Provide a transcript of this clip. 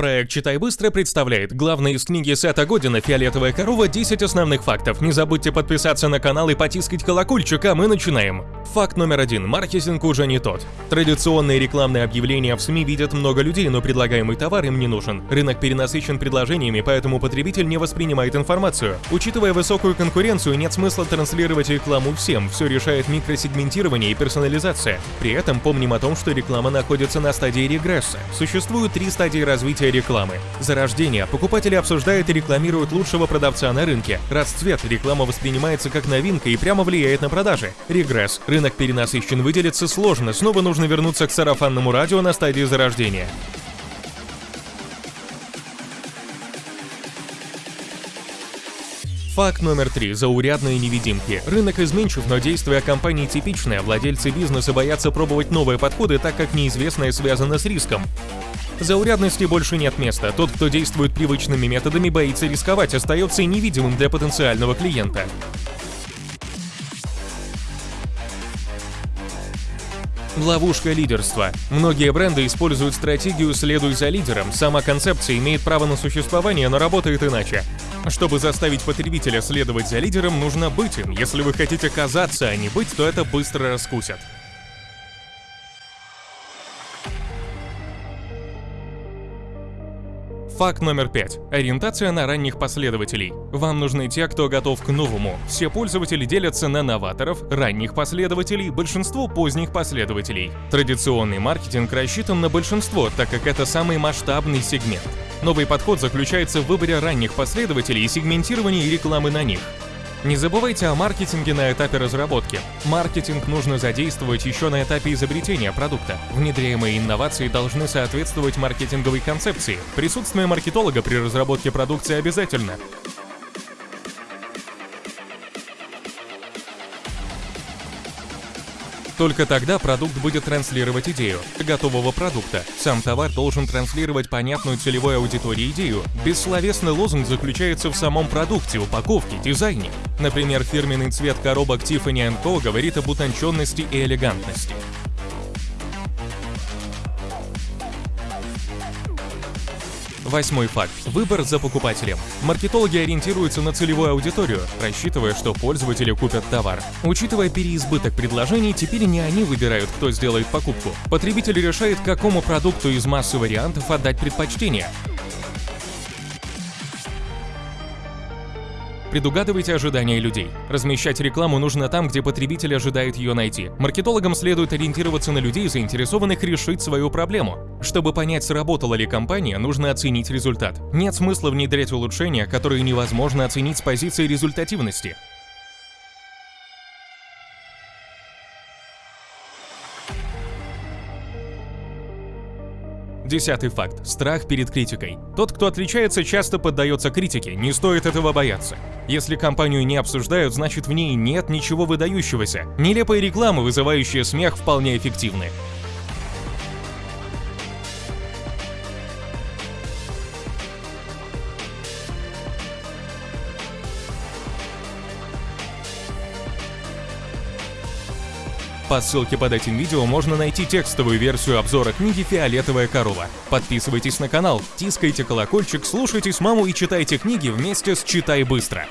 Проект «Читай быстро» представляет главное из книги Сета Година «Фиолетовая корова. 10 основных фактов». Не забудьте подписаться на канал и потискать колокольчик, а мы начинаем. Факт номер один. Маркетинг уже не тот. Традиционные рекламные объявления в СМИ видят много людей, но предлагаемый товар им не нужен. Рынок перенасыщен предложениями, поэтому потребитель не воспринимает информацию. Учитывая высокую конкуренцию, нет смысла транслировать рекламу всем. Все решает микросегментирование и персонализация. При этом помним о том, что реклама находится на стадии регресса. Существуют три стадии развития рекламы. Зарождение. Покупатели обсуждают и рекламируют лучшего продавца на рынке. Расцвет. Реклама воспринимается как новинка и прямо влияет на продажи. Регресс. Рынок перенасыщен, выделиться сложно. Снова нужно вернуться к сарафанному радио на стадии зарождения. Факт номер три. Заурядные невидимки. Рынок изменчив, но действия компании типичные. Владельцы бизнеса боятся пробовать новые подходы, так как неизвестное связано с риском. Заурядности больше нет места. Тот, кто действует привычными методами, боится рисковать, остается невидимым для потенциального клиента. Ловушка лидерства. Многие бренды используют стратегию «следуй за лидером». Сама концепция имеет право на существование, но работает иначе. Чтобы заставить потребителя следовать за лидером, нужно быть им. Если вы хотите казаться, а не быть, то это быстро раскусят. Факт номер пять. Ориентация на ранних последователей. Вам нужны те, кто готов к новому. Все пользователи делятся на новаторов, ранних последователей, большинство поздних последователей. Традиционный маркетинг рассчитан на большинство, так как это самый масштабный сегмент. Новый подход заключается в выборе ранних последователей и сегментировании рекламы на них. Не забывайте о маркетинге на этапе разработки. Маркетинг нужно задействовать еще на этапе изобретения продукта. Внедряемые инновации должны соответствовать маркетинговой концепции. Присутствие маркетолога при разработке продукции обязательно. Только тогда продукт будет транслировать идею готового продукта. Сам товар должен транслировать понятную целевой аудитории идею. Бессловесный лозунг заключается в самом продукте, упаковке, дизайне. Например, фирменный цвет коробок Tiffany Co. говорит об утонченности и элегантности. Восьмой факт. Выбор за покупателем. Маркетологи ориентируются на целевую аудиторию, рассчитывая, что пользователи купят товар. Учитывая переизбыток предложений, теперь не они выбирают, кто сделает покупку. Потребитель решает, какому продукту из массы вариантов отдать предпочтение. Предугадывайте ожидания людей. Размещать рекламу нужно там, где потребитель ожидает ее найти. Маркетологам следует ориентироваться на людей, заинтересованных решить свою проблему. Чтобы понять, сработала ли компания, нужно оценить результат. Нет смысла внедрять улучшения, которые невозможно оценить с позиции результативности. Десятый факт. Страх перед критикой. Тот, кто отличается, часто поддается критике, не стоит этого бояться. Если компанию не обсуждают, значит в ней нет ничего выдающегося. Нелепые рекламы, вызывающие смех, вполне эффективны. По ссылке под этим видео можно найти текстовую версию обзора книги «Фиолетовая корова». Подписывайтесь на канал, тискайте колокольчик, слушайте с маму и читайте книги вместе с «Читай быстро».